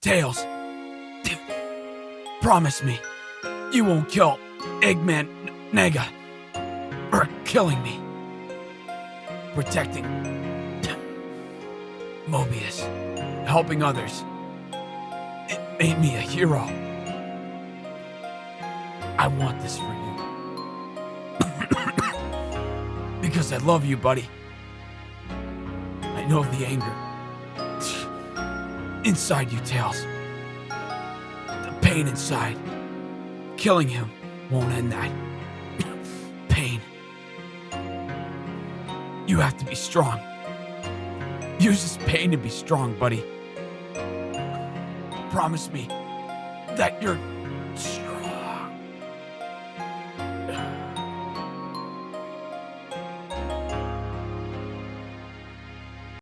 Tails, promise me you won't kill Eggman Nega for killing me. Protecting Mobius, helping others. It made me a hero. I want this for you. because I love you, buddy. I know the anger. Inside you, Tails. The pain inside. Killing him won't end that. pain. You have to be strong. Use this pain to be strong, buddy. Promise me that you're